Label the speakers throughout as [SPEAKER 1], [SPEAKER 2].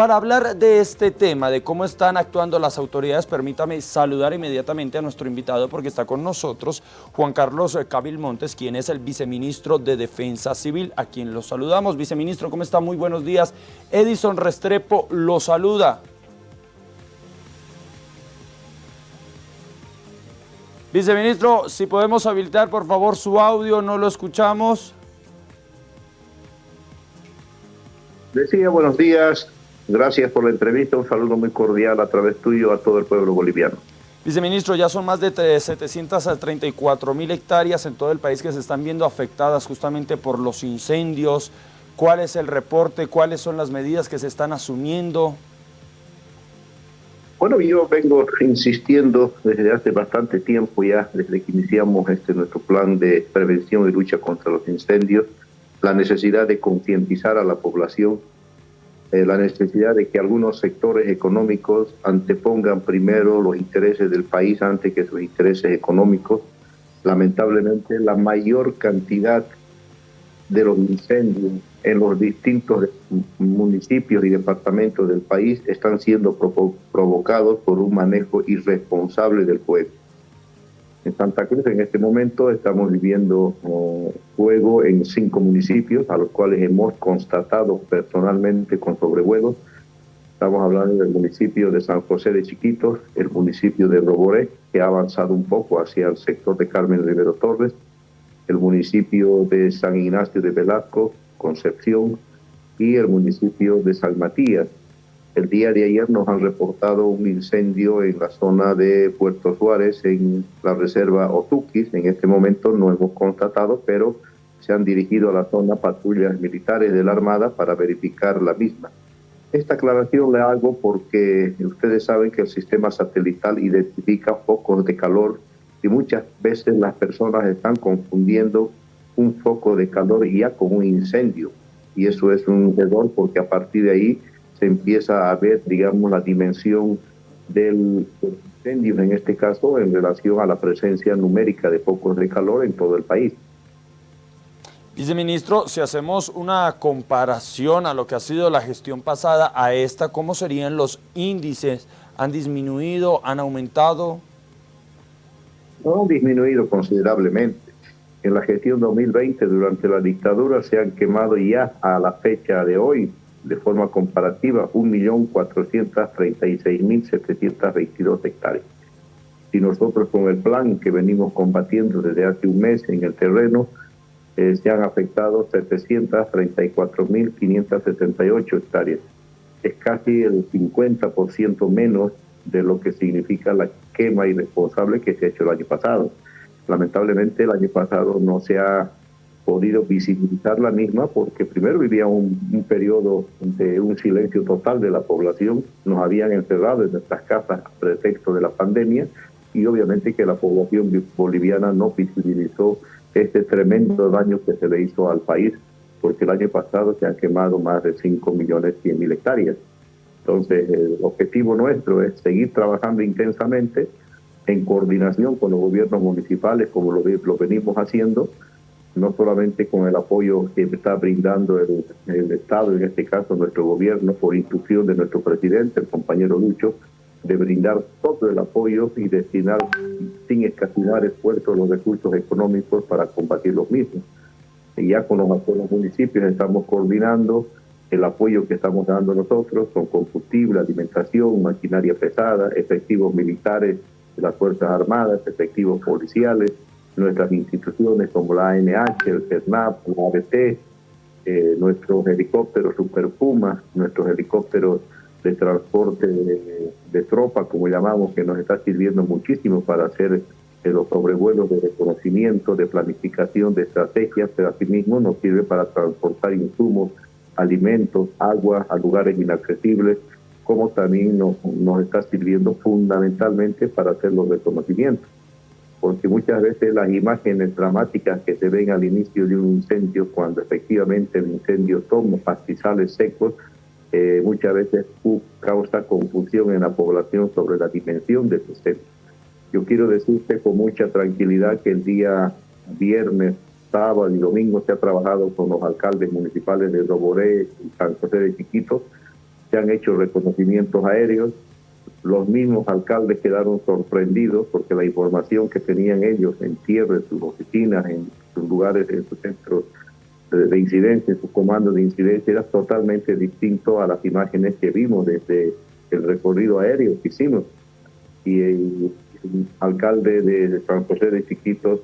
[SPEAKER 1] Para hablar de este tema, de cómo están actuando las autoridades, permítame saludar inmediatamente a nuestro invitado porque está con nosotros Juan Carlos Cabil Montes, quien es el viceministro de Defensa Civil, a quien lo saludamos. Viceministro, ¿cómo está? Muy buenos días. Edison Restrepo lo saluda. Viceministro, si podemos habilitar por favor su audio, no lo escuchamos.
[SPEAKER 2] Decía buenos días, Gracias por la entrevista, un saludo muy cordial a través tuyo a todo el pueblo boliviano.
[SPEAKER 1] Viceministro, ya son más de 734 mil hectáreas en todo el país que se están viendo afectadas justamente por los incendios. ¿Cuál es el reporte? ¿Cuáles son las medidas que se están asumiendo?
[SPEAKER 2] Bueno, yo vengo insistiendo desde hace bastante tiempo ya, desde que iniciamos este nuestro plan de prevención y lucha contra los incendios, la necesidad de concientizar a la población eh, la necesidad de que algunos sectores económicos antepongan primero los intereses del país antes que sus intereses económicos. Lamentablemente, la mayor cantidad de los incendios en los distintos municipios y departamentos del país están siendo provocados por un manejo irresponsable del fuego. En Santa Cruz en este momento estamos viviendo oh, fuego en cinco municipios a los cuales hemos constatado personalmente con sobrevuelos. Estamos hablando del municipio de San José de Chiquitos, el municipio de Roboré, que ha avanzado un poco hacia el sector de Carmen Rivero Torres, el municipio de San Ignacio de Velasco, Concepción, y el municipio de San Matías, el día de ayer nos han reportado un incendio en la zona de Puerto Suárez, en la reserva Otuquis. En este momento no hemos constatado, pero se han dirigido a la zona patrullas militares de la Armada para verificar la misma. Esta aclaración la hago porque ustedes saben que el sistema satelital identifica focos de calor y muchas veces las personas están confundiendo un foco de calor ya con un incendio. Y eso es un error porque a partir de ahí se empieza a ver, digamos, la dimensión del incendio, en este caso, en relación a la presencia numérica de focos de calor en todo el país.
[SPEAKER 1] Viceministro, si hacemos una comparación a lo que ha sido la gestión pasada a esta, ¿cómo serían los índices? ¿Han disminuido? ¿Han aumentado?
[SPEAKER 2] No, han disminuido considerablemente. En la gestión 2020, durante la dictadura, se han quemado ya a la fecha de hoy de forma comparativa 1.436.722 hectáreas. Si nosotros con el plan que venimos combatiendo desde hace un mes en el terreno, eh, se han afectado 734.578 hectáreas. Es casi el 50% menos de lo que significa la quema irresponsable que se ha hecho el año pasado. Lamentablemente el año pasado no se ha podido visibilizar la misma porque primero vivía un, un, periodo de un silencio total de la población, nos habían encerrado en nuestras casas a pretexto de la pandemia y obviamente que la población boliviana no visibilizó este tremendo daño que se le hizo al país porque el año pasado se han quemado más de 5 millones 100 mil hectáreas. Entonces el objetivo nuestro es seguir trabajando intensamente en coordinación con los gobiernos municipales como lo, lo venimos haciendo no solamente con el apoyo que está brindando el, Estado, en este caso nuestro gobierno, por instrucción de nuestro presidente, el compañero Lucho, de brindar todo el apoyo y destinar sin escatimar esfuerzos los recursos económicos para combatir los mismos. Y ya con los, los municipios estamos coordinando el apoyo que estamos dando nosotros con combustible, alimentación, maquinaria pesada, efectivos militares de las Fuerzas Armadas, efectivos policiales, nuestras instituciones como la ANH, el CERNAP, la ABT, eh, nuestros helicópteros Super Puma, nuestros helicópteros de transporte de, tropa, como llamamos, que nos está sirviendo muchísimo para hacer eh, los sobrevuelos de reconocimiento, de planificación, de estrategias, pero asimismo nos sirve para transportar insumos, alimentos, agua a lugares inaccesibles, como también nos, nos está sirviendo fundamentalmente para hacer los reconocimientos porque muchas veces las imágenes dramáticas que se ven al inicio de un incendio, cuando efectivamente el incendio toma pastizales secos, eh, muchas veces causa confusión en la población sobre la dimensión de este incendio. Yo quiero decirte con mucha tranquilidad que el día viernes, sábado y domingo se ha trabajado con los alcaldes municipales de Roboré y San José de Chiquitos se han hecho reconocimientos aéreos, los mismos alcaldes quedaron sorprendidos porque la información que tenían ellos en tierra, en sus oficinas, en sus lugares, en sus centros de, incidencia, en sus comandos de incidencia, era totalmente distinto a las imágenes que vimos desde el recorrido aéreo que hicimos. Y el, alcalde de San José de Chiquitos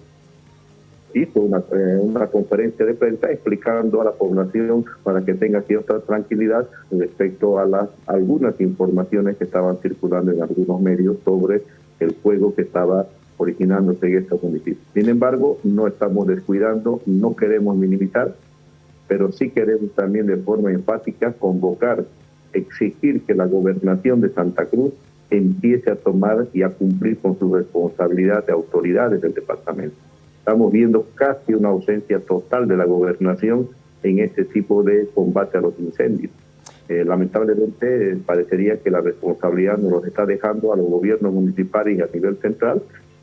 [SPEAKER 2] hizo una, eh, una conferencia de prensa explicando a la población para que tenga cierta tranquilidad respecto a las algunas informaciones que estaban circulando en algunos medios sobre el fuego que estaba originándose en estos municipios. Sin embargo, no estamos descuidando, no queremos minimizar, pero sí queremos también de forma enfática convocar, exigir que la gobernación de Santa Cruz empiece a tomar y a cumplir con su responsabilidad de autoridades del departamento estamos viendo casi una ausencia total de la gobernación en este tipo de combate a los incendios. Eh, lamentablemente parecería que la responsabilidad nos lo está dejando a los gobiernos municipales y a nivel central,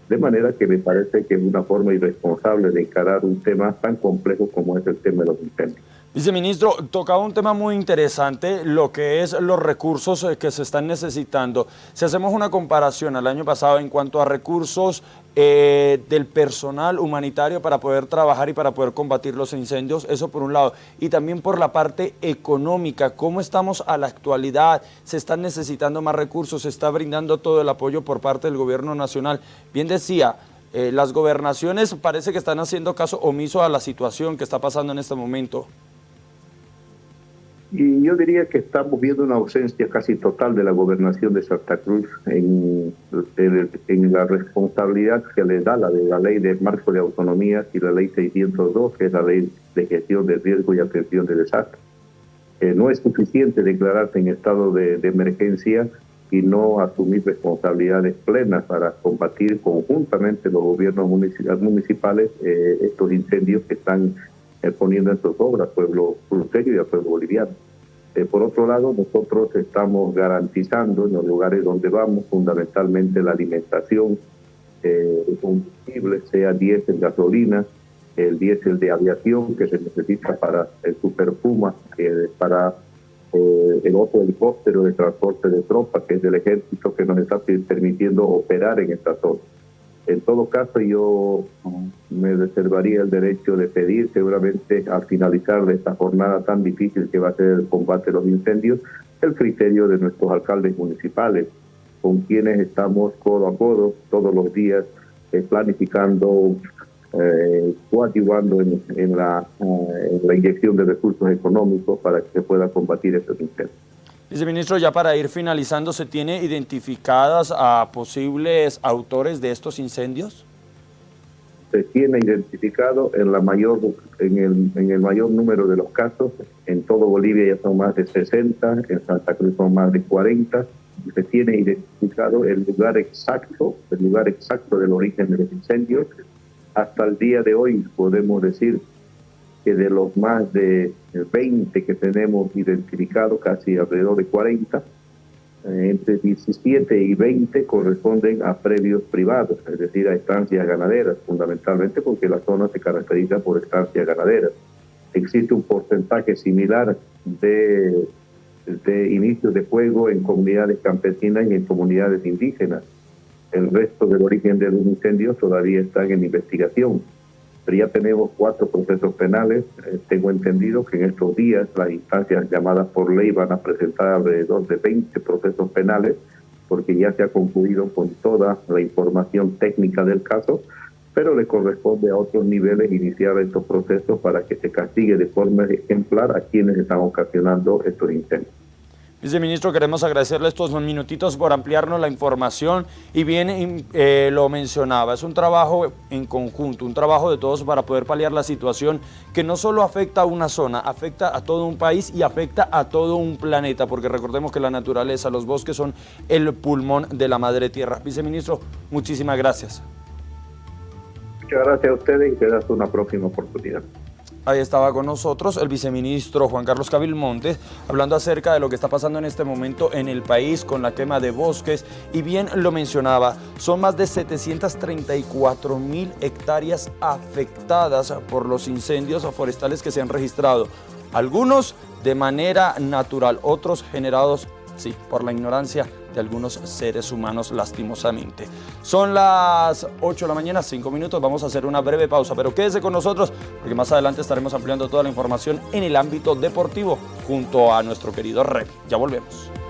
[SPEAKER 2] de manera que me parece que es una forma irresponsable de encarar un tema tan complejo como es el tema de los incendios.
[SPEAKER 1] Viceministro, tocaba un tema muy interesante, lo que es los recursos eh, que se están necesitando. Si hacemos una comparación al año pasado en cuanto a recursos eh, del personal humanitario para poder trabajar y para poder combatir los incendios, eso por un lado. Y también por la parte económica, ¿cómo estamos a la actualidad? ¿Se están necesitando más recursos? ¿Se está brindando todo el apoyo por parte del gobierno nacional? Bien decía, eh, las gobernaciones parece que están haciendo caso omiso a la situación que está pasando en este momento.
[SPEAKER 2] Y yo diría que estamos viendo una ausencia casi total de la gobernación de Santa Cruz en, en, la responsabilidad que le da la de la ley de marco de autonomía y la ley 602, que es la ley de gestión de riesgo y atención de desastre. Eh, no es suficiente declararse en estado de, emergencia y no asumir responsabilidades plenas para combatir conjuntamente los gobiernos municipales eh, estos incendios que están eh, poniendo en sus obras pueblo cruceño y al pueblo boliviano. Eh, por otro lado, nosotros estamos garantizando en los lugares donde vamos fundamentalmente la alimentación, eh, combustible, sea diésel, gasolina, el diésel de aviación que se necesita para el Superpuma, para el otro helicóptero de transporte de tropas, que es del ejército, que nos está permitiendo operar en esta zona. En todo caso, yo me reservaría el derecho de pedir, seguramente al finalizar de esta jornada tan difícil que va a ser el combate a los incendios, el criterio de nuestros alcaldes municipales, con quienes estamos codo a codo todos los días eh, planificando, eh, en, la, eh, en la inyección de recursos económicos para que se pueda combatir estos incendios.
[SPEAKER 1] Viceministro, ya para ir finalizando, ¿se tiene identificadas a posibles autores de estos incendios?
[SPEAKER 2] Se tiene identificado en, la mayor, en, el, en el mayor número de los casos. En todo Bolivia ya son más de 60, en Santa Cruz son más de 40. Se tiene identificado el lugar exacto, el lugar exacto del origen de los incendios. Hasta el día de hoy podemos decir que de los más de 20 que tenemos identificados, casi alrededor de 40, eh, entre 17 y 20 corresponden a previos privados, es decir, a estancias ganaderas, fundamentalmente porque la zona se caracteriza por estancias ganaderas. Existe un porcentaje similar de, de inicios de fuego en comunidades campesinas y en comunidades indígenas. El resto del origen de los incendios todavía están en investigación pero ya tenemos cuatro procesos penales. Eh, tengo entendido que en estos días las instancias llamadas por ley van a presentar alrededor de 20 procesos penales, porque ya se ha concluido con toda la información técnica del caso, pero le corresponde a otros niveles iniciar estos procesos para que se castigue de forma ejemplar a quienes están ocasionando estos incendios.
[SPEAKER 1] Viceministro, queremos agradecerle estos minutitos por ampliarnos la información y bien eh, lo mencionaba, es un trabajo en conjunto, un trabajo de todos para poder paliar la situación que no solo afecta a una zona, afecta a todo un país y afecta a todo un planeta, porque recordemos que la naturaleza, los bosques son el pulmón de la madre tierra. Viceministro, muchísimas gracias.
[SPEAKER 2] Muchas gracias a ustedes y te das una próxima oportunidad.
[SPEAKER 1] Ahí estaba con nosotros el viceministro Juan Carlos Cabilmonte hablando acerca de lo que está pasando en este momento en el país con la quema de bosques y bien lo mencionaba, son más de 734 mil hectáreas afectadas por los incendios forestales que se han registrado. Algunos de manera natural, otros generados, sí, por la ignorancia de algunos seres humanos lastimosamente. Son las 8 de la mañana, 5 minutos, vamos a hacer una breve pausa, pero quédese con nosotros porque más adelante estaremos ampliando toda la información en el ámbito deportivo junto a nuestro querido Revi. Ya volvemos.